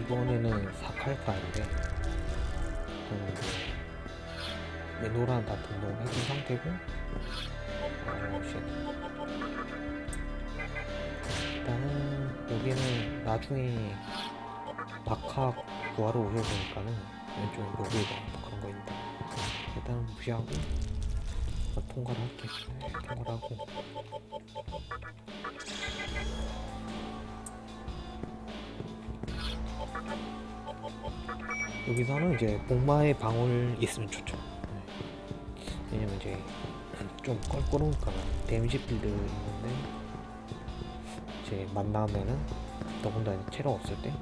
이번에는 사칼파인데 이제 메노라는 다 등록을 해둔 상태고 어, shit. 일단은 여기는 나중에 박하 구하러 오셔야 되니까는 왼쪽에 로비가 뭐 그런 거 있는데 일단은 무시하고 어, 통과를 할게 네, 통과를 하고 여기서는 이제 복마의 방울 있으면 좋죠. 네. 왜냐면 이제 좀 껄끄러우니까 데미지 필드 있는데 이제 만나면은 더군다나 체력 없을 때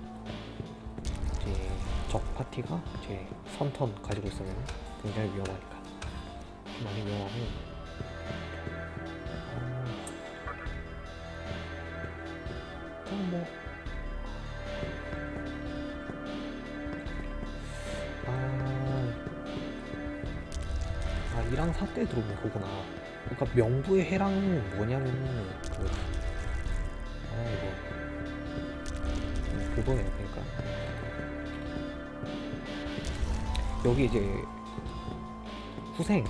이제 적 파티가 이제 선턴 가지고 있으면 굉장히 위험하니까. 많이 위험하고 때 들어오면 그거구나. 그러니까 명부의 해랑은 뭐냐면은 그 아, 이거. 음, 그거예요. 그러니까. 여기 이제 후생.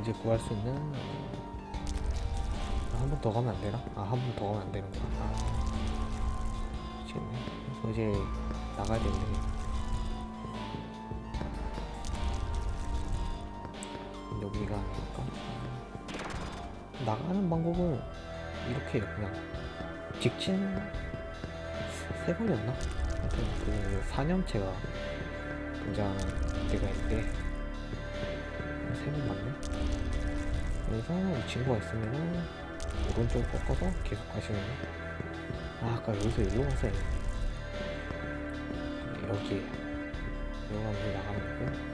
이제 구할 수 있는 한번 더 가면 안 되나? 아 한 번 더 가면 안 되는구나. 아, 미치겠네. 이제 나가야 되는데 여기가 아닐까? 나가는 방법은 이렇게 그냥 직진 세 번이었나? 하여튼 그 사념체가 등장하는 데가 있는데 세번 맞네? 여기서 친구가 있으면은 오른쪽 꺾어서 계속 가시면 아 아까 여기서 일로 가서 여기 여기 가면 나가는 거고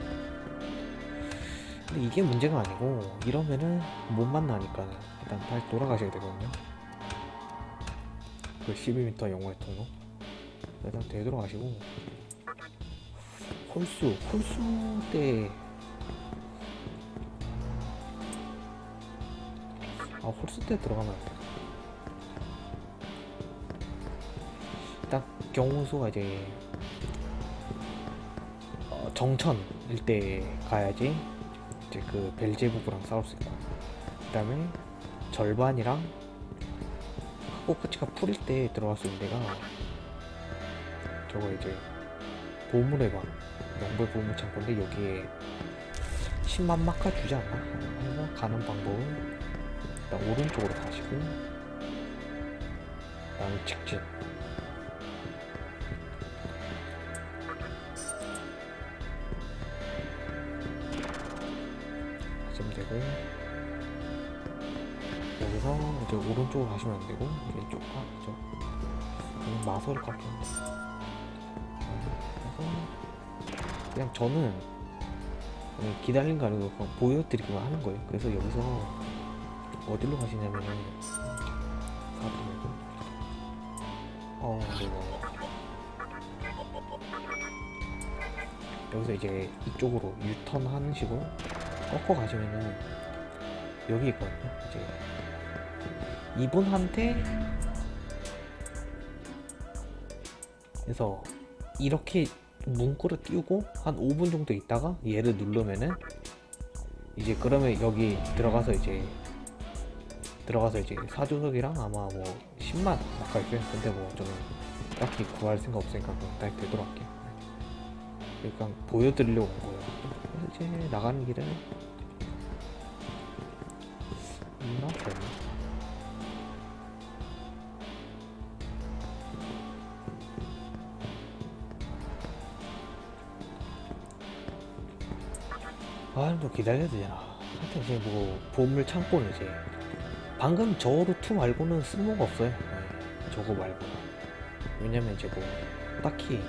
근데 이게 문제가 아니고 이러면은 못 만나니까 일단 다시 돌아가셔야 되거든요. 그 12m 영화의 통로? 일단 되돌아가시고. 홀수 홀수 때 아, 홀수 때 들어가면 안 돼. 일단 경우수가 이제 어, 정천일 때 가야지 이제 그 벨제부부랑 싸울 수 있고 그 다음에 절반이랑 코끝이가 풀일 때 들어갈 수 있는 데가 저거 이제 보물의 방 명불 보물 창고인데 여기에 10만 마카 주지 않나? 해서 가는 방법은 일단 오른쪽으로 가시고 그 다음에 직진 가시면 안 되고 그죠? 그냥 마소를 깎였는데 그래서 그냥 저는 그냥 기다린 거 아니고 그냥 보여드리기만 하는 거예요. 그래서 여기서 어디로 가시냐면은 사람이고 어 네네 여기서 이제 이쪽으로 유턴 하는 식으로 꺾어 가시면은 여기 있거든요. 이제 이분한테 그래서 이렇게 문구를 띄우고 한 5분 정도 있다가 얘를 누르면은 이제 그러면 여기 들어가서 이제 들어가서 이제 사조석이랑 아마 뭐 10만 아까 있어요 근데 뭐 저는 딱히 구할 생각 없으니까 그냥 다시 되돌아갈게요 그냥 보여드리려고 온 거예요 이제 나가는 길에 있나? 되나? 기다려야 되잖아. 하여튼 이제 뭐 보물 창고는 이제 방금 저 루트 말고는 쓸모가 없어요. 네, 저거 말고는. 왜냐면 이제 뭐 딱히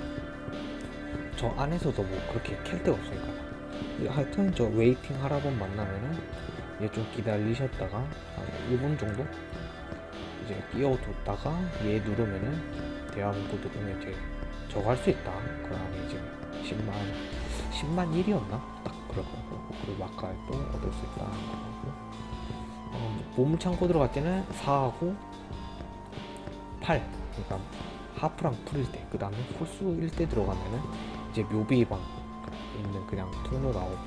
저 안에서도 뭐 그렇게 캘 데가 없으니까. 하여튼 저 waiting 할아범 만나면은 이제 좀 기다리셨다가 한 5분 정도 이제 띄워뒀다가 얘 누르면은 대화문구 누르면 이제 저거 할 수 있다. 그 안에 이제 10만 10만 1이었나? 거고 그리고 마카도 얻을 수 있다. 하는 거고 어, 보물 창고 들어갈 때는 4하고 8 그러니까 하프랑 풀일 때그 다음에 홀수일 때 들어가면은 이제 묘비방 있는 그냥 통로 나오고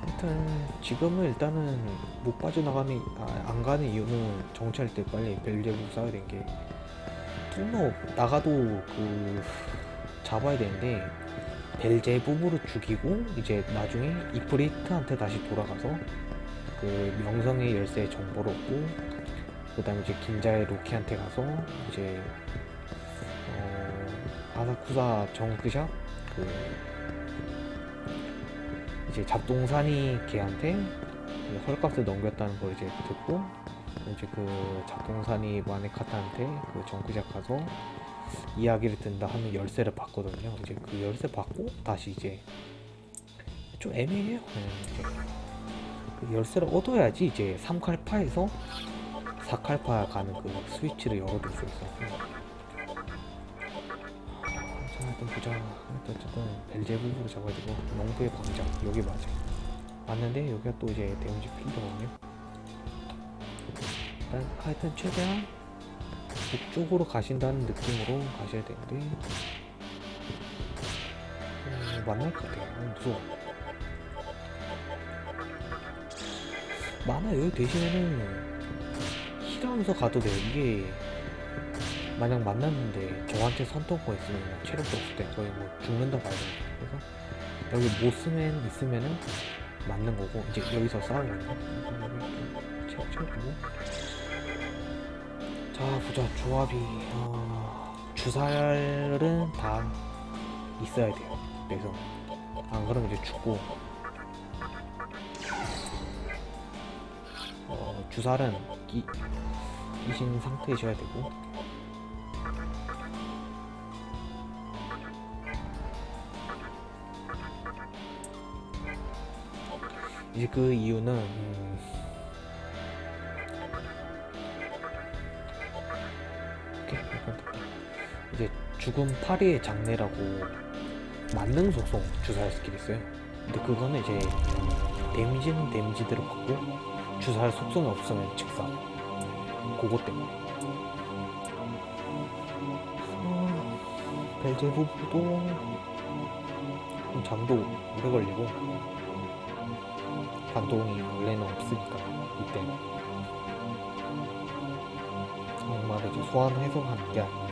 하여튼 지금은 일단은 못 빠져나가는 아, 안 가는 이유는 정찰 때 빨리 벨제부 쌓아야 되는 게 통로 나가도 그 잡아야 되는데 벨제 부부를 죽이고 이제 나중에 이프리트한테 다시 돌아가서 그 명성의 열쇠 정보를 얻고 그 다음에 이제 긴자의 로키한테 가서 이제 어 아사쿠사 정크샵 그 이제 잡동사니 걔한테 헐값을 넘겼다는 걸 이제 듣고 이제 그 잡동사니 마네카타한테 그 정크샵 가서 이야기를 듣는다 하는 열쇠를 받거든요. 이제 그 열쇠 받고 다시 이제 좀 애매해요. 네, 그 열쇠를 얻어야지 이제 3칼파에서 4칼파 가는 그 스위치를 열어둘 수 있어. 자, 일단 보자. 일단 어쨌든 벨제부부로 잡아야 되고 농부의 광장 여기 맞아. 맞는데 여기가 또 이제 데미지 필드거든요. 일단 하여튼 최대한 북쪽으로 가신다는 느낌으로 가셔야 되는데 음, 만날 것 같아요. 음, 무서워. 많아 여기 대신에는 힐하면서 가도 돼요. 이게 만약 만났는데 저한테 선통권 있으면 체력도 없을 때 거의 뭐 죽는다 봐야 돼요. 그래서 여기 못 쓰면 있으면은 맞는 거고 이제 여기서 싸우는 거. 체력 채우고. 자 보자 조합이 어, 주사열은 다 있어야 돼요. 그래서 안 그러면 이제 죽고 어, 끼, 끼신 상태이셔야 되고 이제 그 이유는 음, 죽음 파리의 장례라고 만능 속성 주살 스킬이 있어요? 근데 그거는 이제 데미지는 데미지대로 받고 주살 속성이 없으면 즉사. 그것 때문에. 어, 벨제부브도 좀 잠도 오래 걸리고 반동이 원래는 없으니까 이때는. 정말 이제 소환 해석하는 게 아니에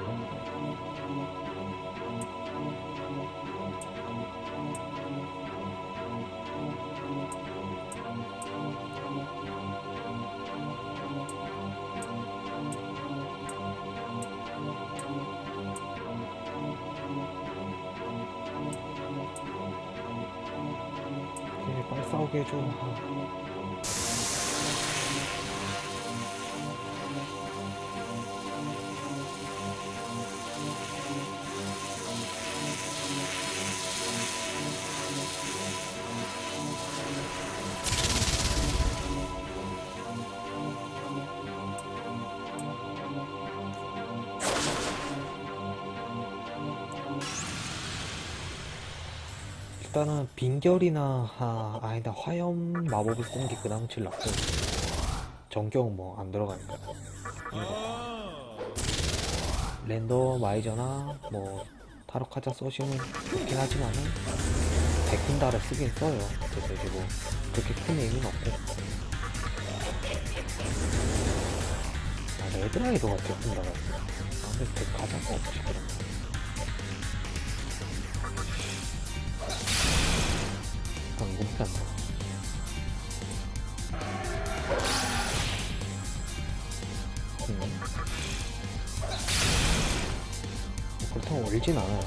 빈결이나 아, 아니다 화염 마법을 쓰는 게 그나마 제일 낫고 정경 뭐안 들어가니까. 랜더 마이저나 뭐 타로카자 써시면 좋긴 하지만은 백분다를 쓰긴 써요. 그래서 이제 뭐 그렇게 큰 의미는 없고. 아 레드라이더가 백분다가 있어 아 근데 그 가자가 없지 그럼 나와 음. 그렇다고 얼진 않아요.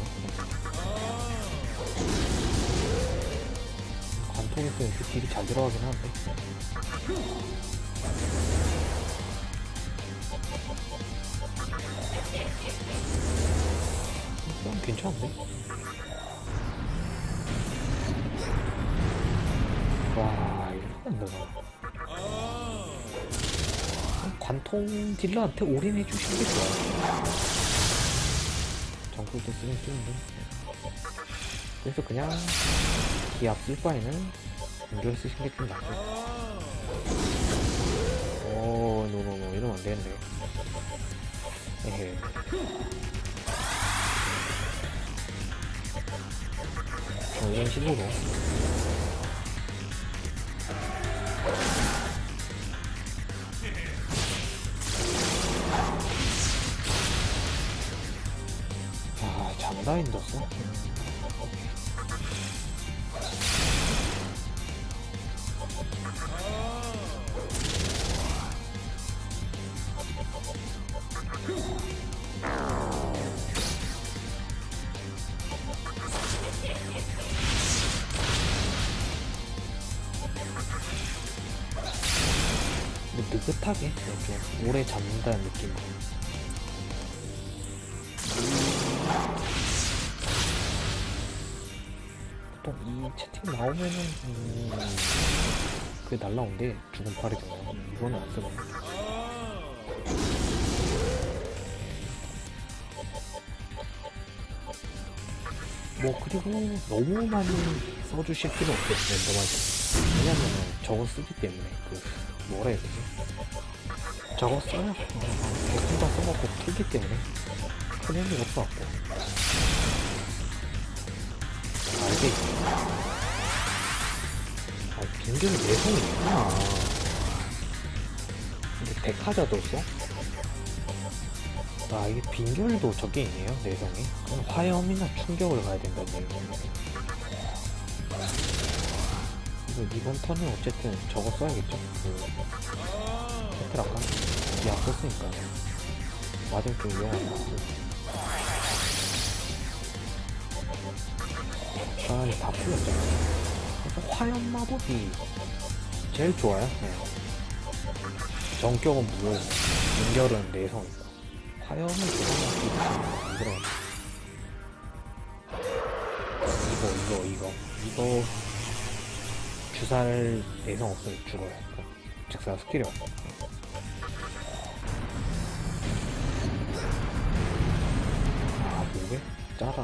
관통에서 그 딜이 잘 들어가긴 한데. 음, 괜찮은데? 안 들어가. 관통 딜러한테 올인해 주시는 게 좋아요. 정글도 쓰긴 쓰는데. 그래서 그냥 기압 쓸 바에는 공격 쓰시는 게 좀 낫고. 오, 노노노 이러면 안 되는데. 에헤. 어, 이런 식으로 아 장다인 뒀 이 채팅 나오면은 음, 그게 날라온대 죽은 팔이잖아. 이거는 안 쓰네 뭐 그리고 너무 많이 써주실 필요 없어요 랜덤하게. 왜냐면은 저거 쓰기 때문에 그 뭐라 해야 되지? 저거 써요. 대충 다 써먹고 풀기 때문에. 큰 의미가 없어갖고 알게 아 빈정이 내성이 있구나. 근데 백화자도 써? 아 이게 빈결도 적게 있네요 내성이. 그럼 화염이나 충격을 가야 된다는 이거 이번 턴에 어쨌든 저거 써야겠죠? 그 아까 약 썼으니까. 맞을 좀 위험한 것 아, 다 풀렸잖아 그래서 화염 마법이 제일 좋아요. 네. 전격은 무효고 빙결은 내성이고. 조금만 끼고 들어 이거 이거 이거. 이거 주살 내성 없으면 죽어요. 즉사 스킬이 없고. 아 뭐게? 짜다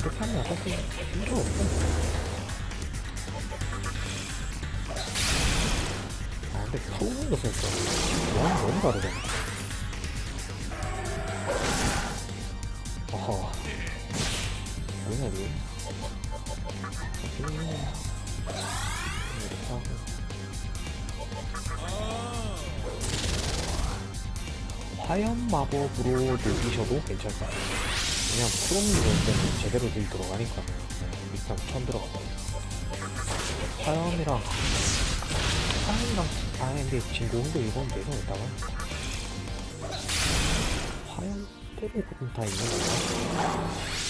이렇게 하면 어차피 필요 없어 아 근데 처음 넣었으니까 와 너무 다르잖아 어허 뭐냐 이거 음, 이렇게 하고 화염 마법으로 늘리셔도 괜찮을 것 같아요 왜냐면 프롬 때는 제대로 딜 들어가니까 일단 처음 들어가고 화염이랑 화염이랑 아 근데 진공도 이건 내성 있다가 화염 빼고 그럼 다 있는 건가?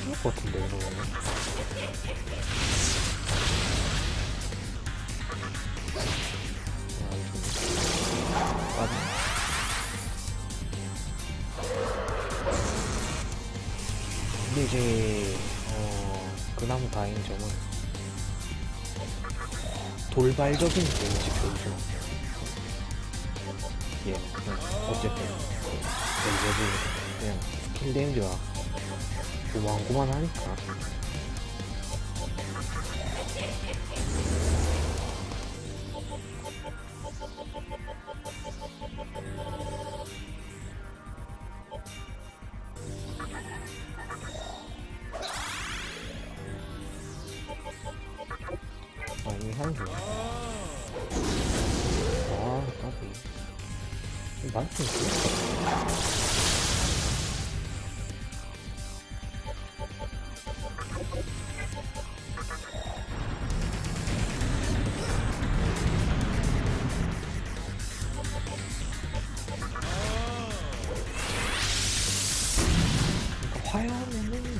죽을 것 같은데 이러면은. 아, 근데 이제 어 그나마 다행인 점은 돌발적인 데미지 없어요 예 그냥 어쨌든. 그 그냥 스킬 데미지가 고만고만하니까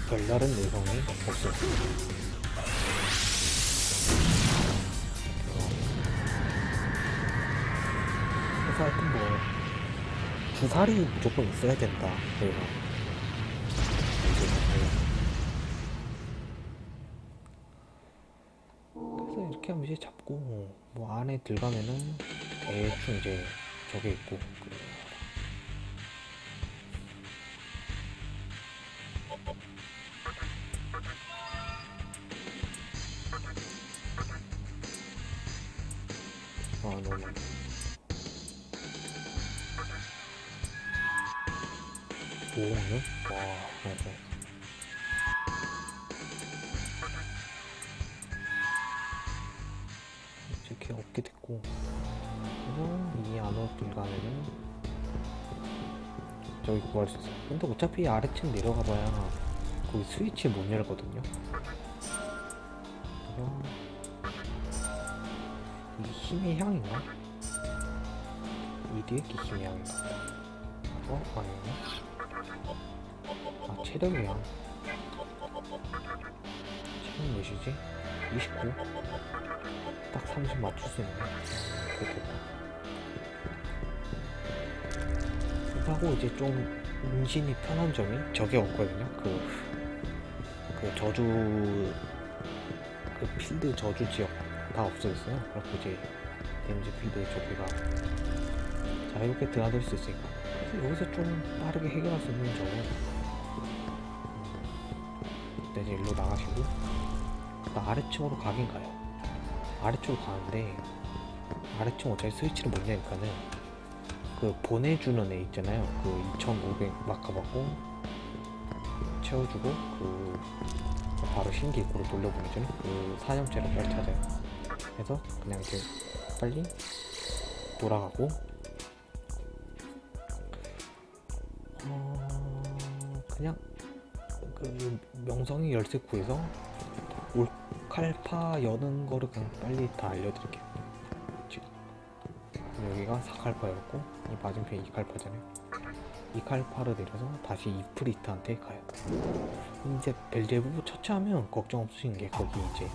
별다른 내성이 없어요. 그래서 하여튼 뭐 주사리 무조건 있어야 된다. 그래서 이제 그래서 이렇게 하면 이제 잡고 뭐 안에 들어가면은 대충 이제 저게 있고 어차피 아래층 내려가 봐야 거기 스위치 못 열거든요 그래서 이 힘의 향인가? 이 뒤에 게 힘의 향인가 어? 아니네 아 체력의 향 체력 몇이지? 29? 딱 30 맞출 수 있네 그렇겠다 하고 이제 좀 운신이 편한 점이 저게 없거든요. 그, 그 저주 그 필드 저주 지역 다 없어졌어요. 그래서 이제 데미지 필드 저기가 자유롭게 드나들 수 있으니까. 그래서 여기서 좀 빠르게 해결할 수 있는 점은 음, 이제 일로 나가시고 나 아래층으로 가긴 가요. 아래쪽으로 가는데 아래층 어차피 스위치를 못 여니까는 그 보내주는 애 있잖아요. 그 2500 마카받고 채워주고 그 바로 신기 입구로 돌려보내주는 그 사냥체를 빨리 찾아요. 그래서 그냥 이제 빨리 돌아가고 어... 그냥 그 명성의 열쇠 구해서 올칼파 여는 거를 그냥 빨리 다 알려드릴게요 여기가 4칼파였고 이 맞은편 2칼파잖아요. 2칼파를 내려서 다시 이프리트한테 가요. 이제 벨제부 처치하면 걱정 없으신 게 거기 이제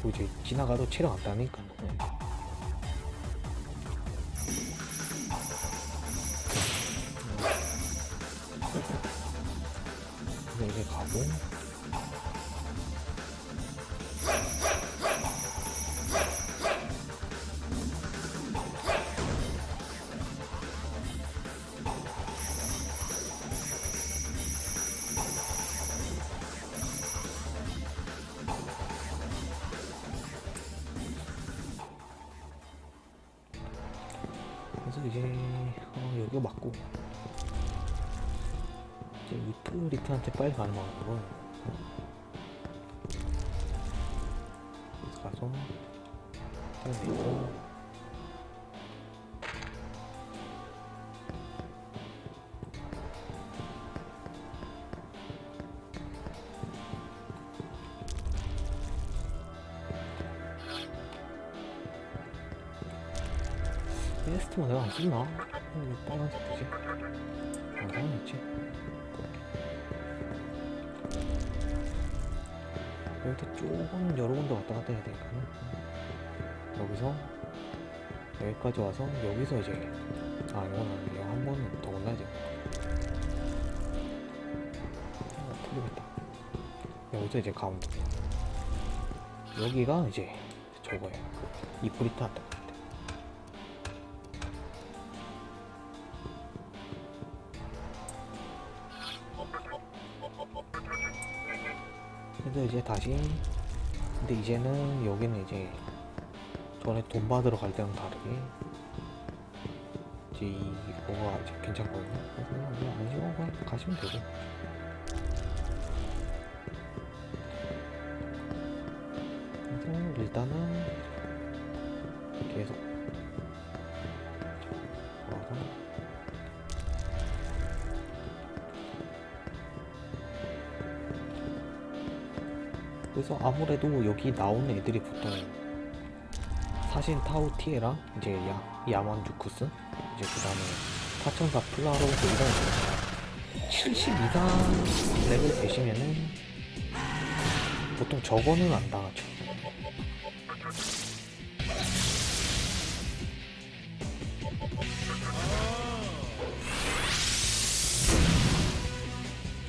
그 이제 지나가도 안 따니까. 그래서 이제 가고 빨리 가는 방법은 여기서 가서 떼내고 베스트만 내가 안 쓰나? 왜 빨간색 되지? 안 사용했지? 여기서 조금 여러 군데 왔다 갔다 해야 되니까 여기서 여기까지 와서 여기서 이제 아 이건 아니에요 한 번은 더 올라야 돼 아, 틀리겠다. 여기서 이제 가운데. 여기가 이제 저거예요. 그 이프리트 한다 이제 다시. 근데 이제는 여기는 이제 전에 돈 받으러 갈 때랑 다르게 이제 이거가 이제 괜찮거든요. 그래서 그냥 그냥 안심하고 그냥 가시면 되고 아무래도 여기 나오는 애들이 보통 사신 타오티에랑 이제 야, 야만 주쿠스 이제 그 다음에 타천사 플라로스 이런 애들 70 이상 레벨 되시면은 보통 저거는 안 당하죠.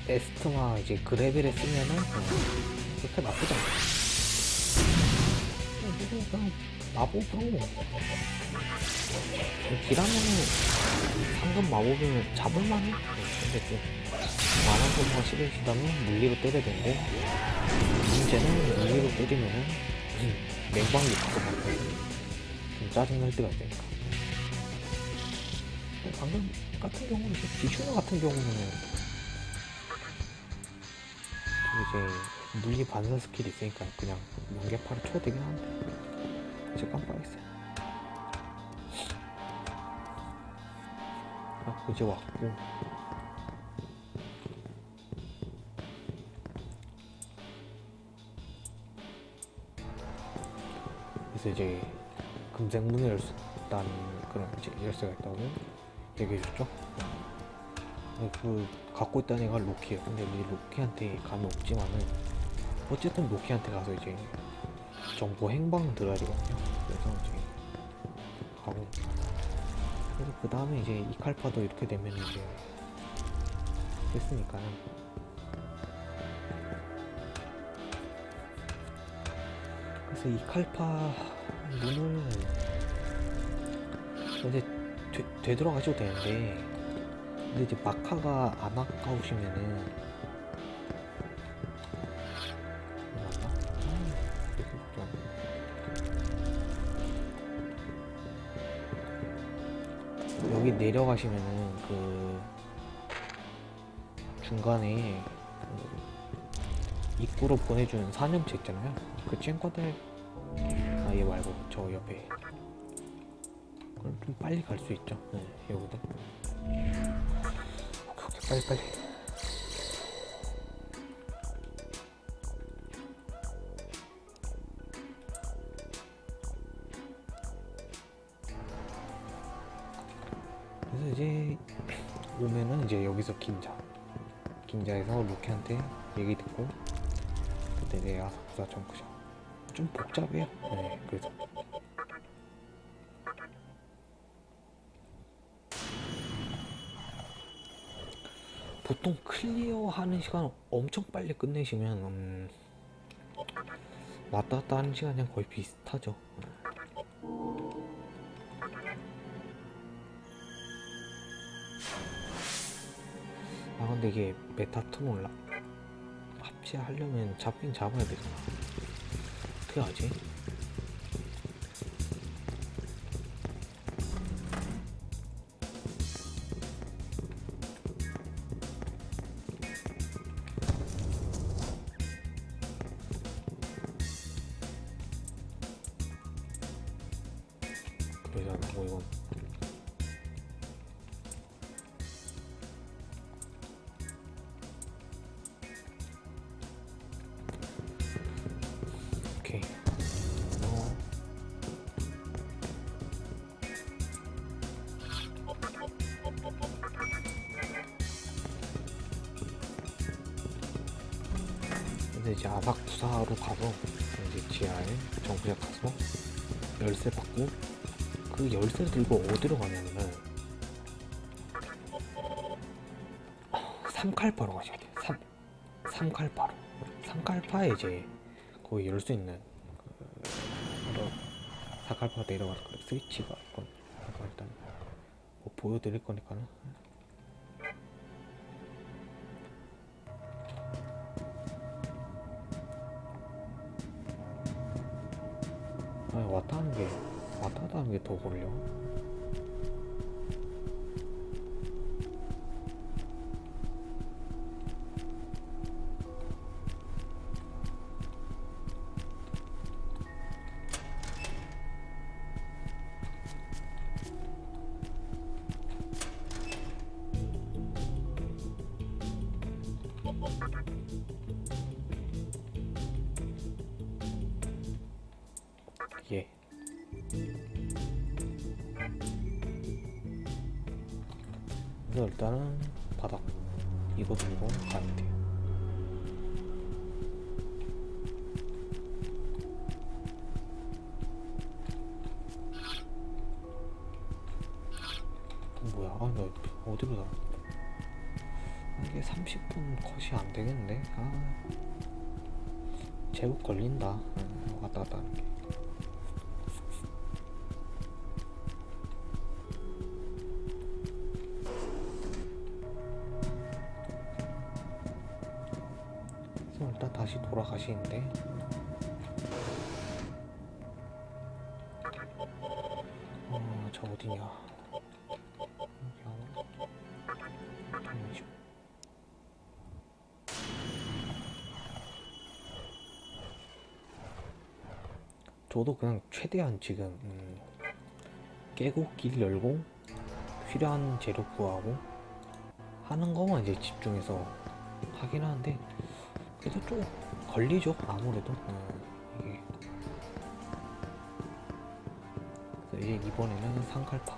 에스트마 이제 그 레벨에 쓰면은 어, 그렇게 나쁘지 않아. 그냥 그냥 마법으로 딜하면은 상금 마법이면 잡을만해. 어, 근데 좀 만화 소모가 심해지다면 물리로 때려야 되는데 문제는 물리로 때리면은 무슨 맹방이 가서 막좀 짜증날 때가 있으니까. 방금 같은 경우는 비슈누 같은 경우는 이제 물리 반사 스킬이 있으니까 그냥 연계파로 쳐도 되긴 한데 이제 깜빡했어요. 아, 이제 왔고 그래서 이제 금색 문을 열 수 있다는 그런 이제 열쇠가 있다고 얘기해 줬죠. 네, 그 갖고 있다는 애가 로키예요. 근데 이 로키한테 감이 없지만은 어쨌든 로키한테 가서 이제 정보 행방 들어야 되거든요. 그래서 이제 가고 그래서 그 다음에 이제 이칼파도 이렇게 되면 이제 됐으니까요. 그래서 이칼파 문을 이제 되, 되돌아가셔도 되는데 근데 이제 마카가 안 아까우시면은 내려가시면은 그 중간에 그 입구로 보내준 사념체 있잖아요. 그 친구들 아 얘 말고 저 옆에 그럼 좀 빨리 갈 수 있죠. 네, 여기도. 오케이, 오케이, 빨리 빨리. 그래서 이제 오면은 이제 여기서 긴자 긴자에서 루키한테 얘기 듣고 그때 내 아사쿠사 정크샷 좀 복잡해요. 네 그래서. 보통 클리어하는 시간 엄청 빨리 끝내시면 음, 왔다 갔다 하는 시간이랑 거의 비슷하죠 근데 이게 올라 합체하려면 잡긴 잡아야 되잖아 어떻게 하지? 근데 이제 아사쿠사로 가서 이제 지하에 정부장 가서 열쇠 받고 그 열쇠를 들고 어디로 가냐면은 삼칼파로 가셔야 돼요. 삼 삼칼파로. 삼칼파에 이제 거기 열 수 있는 그 사칼파 내려갈 그 스위치가. 그거 일단 뭐 보여드릴 거니까는 게 더 걸려. 그래서 일단은 바닥 이거 들고 가면 돼요. 어, 뭐야? 아, 나 어디로 나? 아, 이게 30분 컷이 안 되겠는데? 아, 제국 걸린다. 응, 왔다 갔다 하는 게. 돌아가시는데 어, 저 어디냐. 저도 그냥 최대한 지금 음, 깨고 길 열고 필요한 재료 구하고 하는 거만 이제 집중해서 하긴 하는데 그래도 좀 걸리죠 아무래도? 음, 이게. 이제 이번에는 상칼파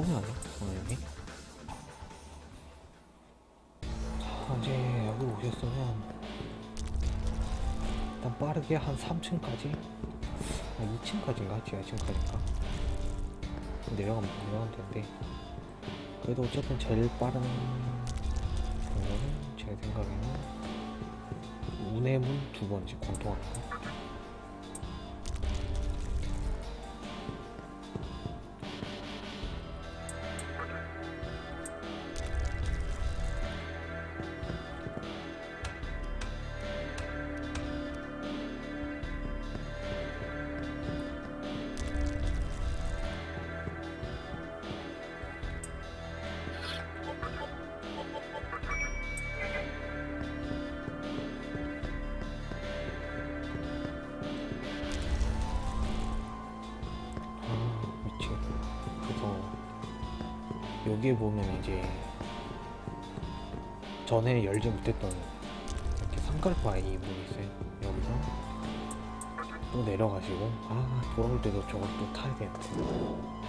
손이 아니야? 손이? 자, 이제 여기 오셨으면 일단 빠르게 한 3층까지 아, 2층까지인가? 지하 2층까지인가? 내려가면 내려가면 되는데 그래도 어쨌든 제일 빠른 경우는 제 생각에는 운해문 두 번째 거 전에 열지 못했던 이렇게 상갈바 이 문이 있어요. 여기서 또 내려가시고 아 돌아올 때도 저걸 또 타야 되는데.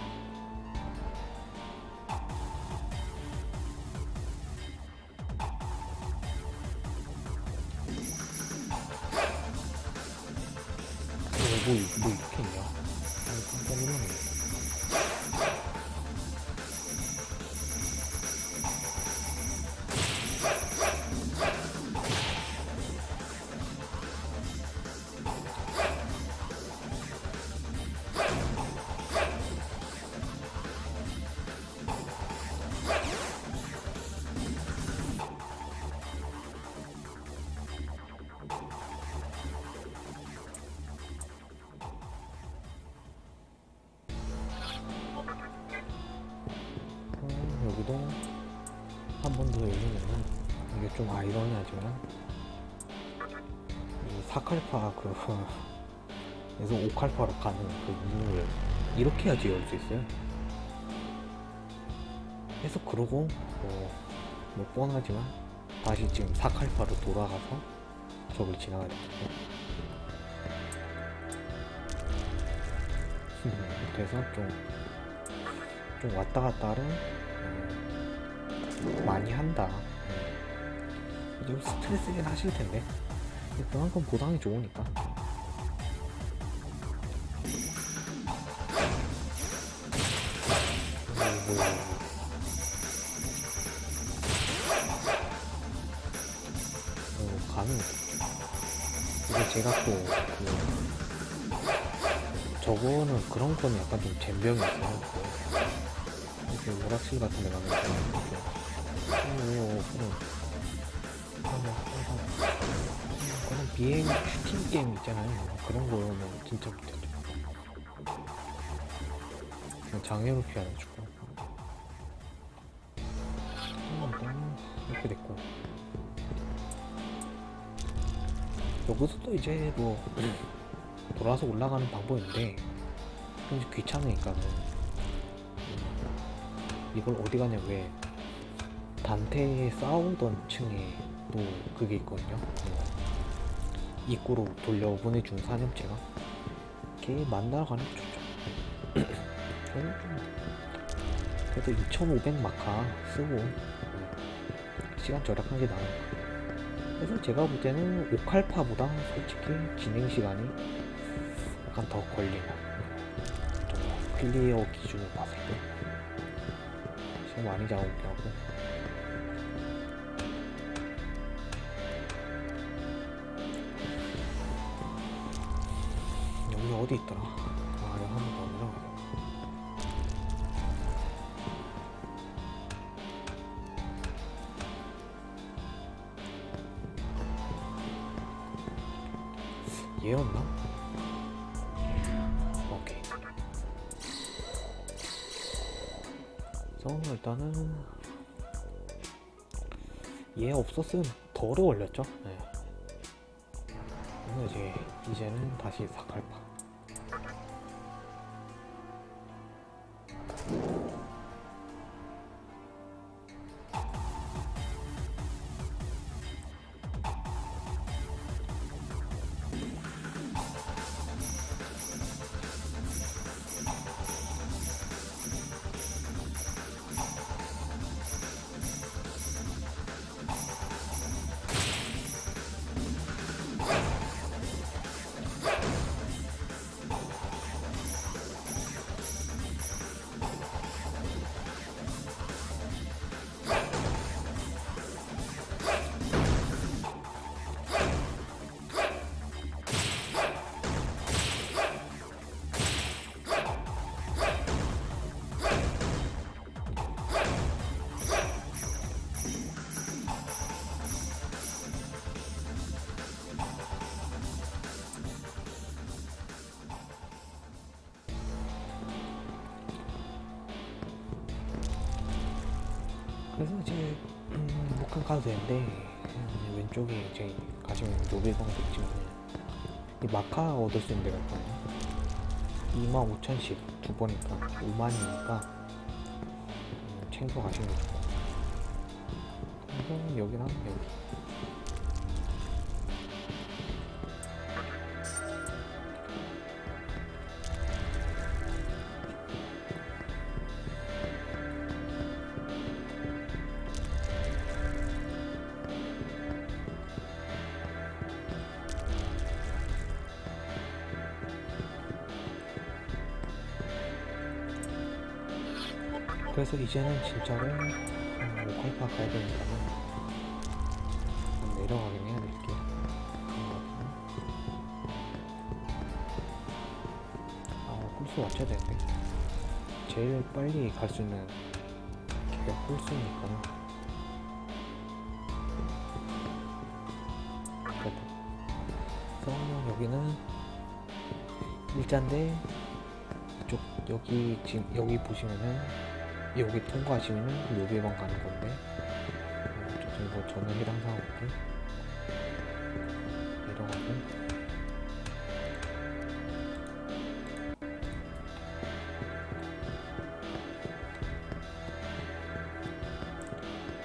이 사칼파 그 에서 오칼파로 가는 그 문을 이렇게 해야지 열 수 있어요. 그래서 그러고 뭐, 뭐 뻔하지만 다시 지금 사칼파로 돌아가서 저걸 지나가야 되거든요. 그래서 좀, 좀 왔다 갔다를 음, 많이 한다. 음. 좀 스트레스긴 하실 텐데 근데 그만큼 보상이 좋으니까. 어, 가능. 이게 제가 또, 그, 저거는 그런 건 약간 좀 잼병이 있어요. 이렇게 오락실 같은 데 가면 좀 이렇게 어, 그런 항상 그런 비행 슈팅 게임 있잖아요. 그런 거는 진짜 못했죠. 장애로 피하는 축구. 음, 이렇게 됐고 여기서도 이제 뭐 돌아서 올라가는 방법인데 좀 귀찮으니까는 음, 이걸 어디 가냐 왜 단테 싸우던 층에 또 그게 있거든요. 어, 입구로 돌려보내준 사념체가 걔 만나러 가는 게 좋죠. 그래도 2500 마카 쓰고 어, 시간 절약한 게 나으니까 그래서 제가 볼 때는 오칼파보다 솔직히 진행 시간이 약간 더 걸리는 좀 클리어 기준으로 봤을 때 시간 많이 하고 어디 있더라? 아 여기 한번 더 내려가자 얘였나? 오케이. 그래서 일단은 얘 없었으면 더 오래 걸렸죠. 네. 이제 이제는 다시 사칼파. 가도 되는데 음, 왼쪽에 이제 가시면 노벨방도 있지만은 이 마카 얻을 수 있는 데가 있거든요. 25,000씩 두 번이니까 5만이니까 음, 챙겨 가시는 그래서 여기랑 여기 이제는 진짜로 음, 오카이파 가야 되니까는 좀 내려가긴 해야 될게요. 아, 홀수 맞춰야 되는데. 제일 빨리 갈 수 있는 걔가 홀수니까. 그래서 여기는 일자인데 이쪽 여기 지금 여기 보시면은 여기 통과하시면 요괴방 가는 건데. 어, 어쨌든 뭐 저는 해당 사항 없고 내려가고.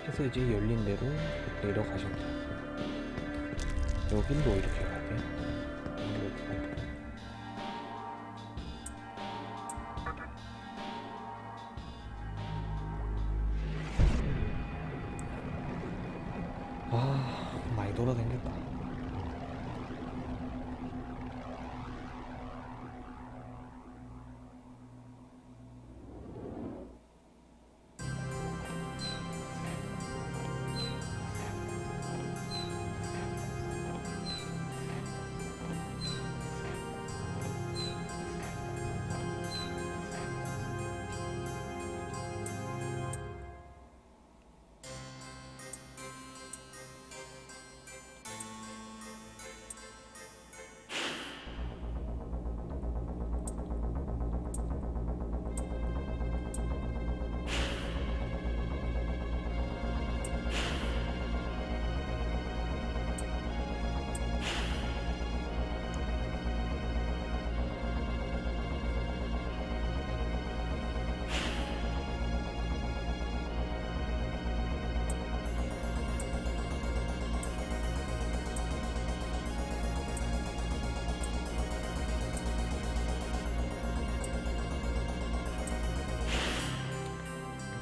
해서 이제 열린 대로 내려가시면 돼요. 여길로 이렇게 가야 돼. 여기로 가야 돼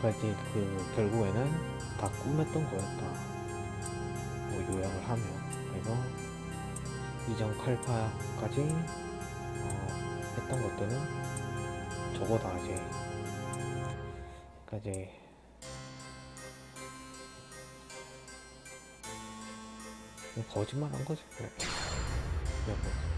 그까지 그 결국에는 다 꿈했던 거였다. 뭐 요약을 하면 그래서 이전 칼파까지 어, 했던 것들은 저거 다 이제 그러니까 이제 거짓말 한 거지. 뭐. 근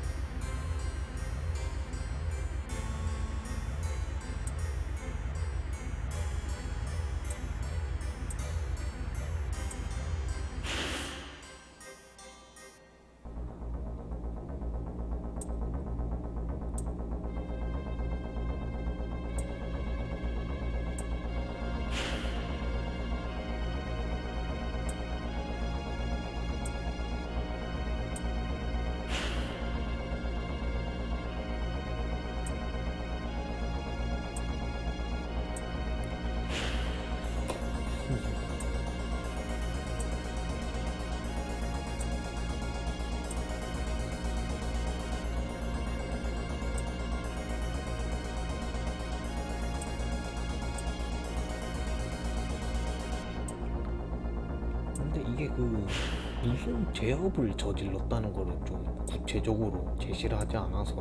죄업을 저질렀다는 거를 좀 구체적으로 제시를 하지 않아서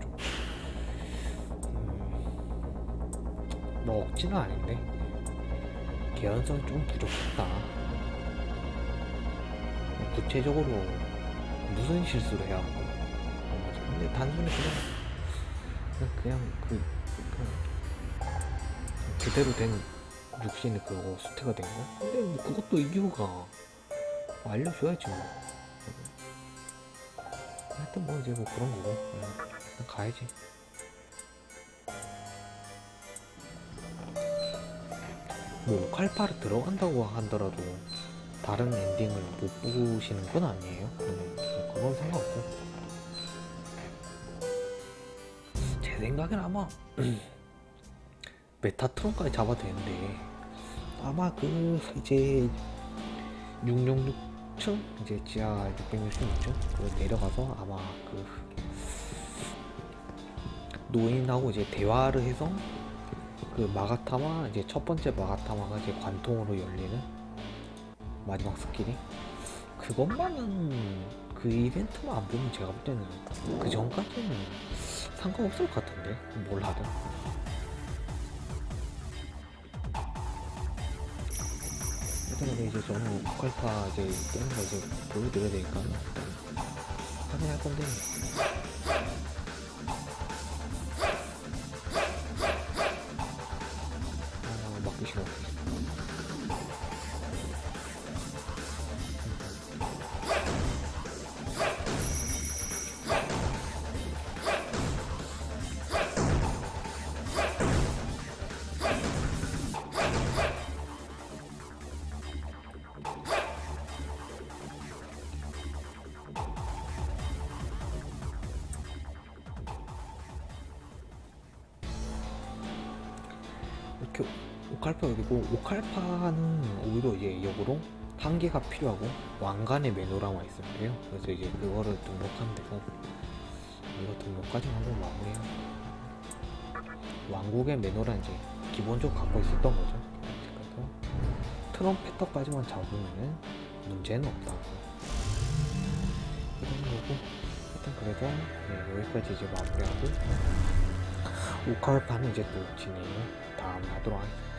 좀, 음, 뭐 억지는 아닌데 개연성이 좀 부족했다. 구체적으로 무슨 실수를 해야 하고 근데 단순히 그냥 그냥 그 그냥 그대로 된 육신이 그거 수태가 된 거? 근데 뭐 그것도 이유가 뭐. 하여튼 뭐 이제 뭐 그런 거고 응. 일단 가야지. 뭐 칼파를 들어간다고 하더라도 다른 엔딩을 못 보시는 건 아니에요. 음, 그건 상관없고. 제 생각엔 아마 메타트론까지 잡아도 되는데 아마 그 이제 666 층 이제 지하 666층 그 내려가서 아마 그 노인하고 이제 대화를 해서 그 마가타마 이제 첫 번째 마가타마가 이제 관통으로 열리는 마지막 스킬이 그것만은 그 이벤트만 안 보면 제가 볼 때는 그 전까지는 상관없을 것 같은데. 뭘 하든 일단은 이제 저는 국갈파 이제 뜨는 거 이제 보여드려야 되니까. 확인할 건데 그리고 오칼파는 오히려 이제 역으로 한계가 필요하고 왕관의 매너라만 있으면 돼요. 그래서 이제 그거를 등록하면 되고 이거 등록까지 하고 마무리하고 왕국의 매너란 이제 기본적으로 갖고 있었던 거죠. 그래서 트럼페터까지만 잡으면은 문제는 없다. 그런 거고 일단 그래서 네, 여기까지 이제 마무리하고 오칼파는 이제 또 진행을 다음에 하도록 하겠습니다.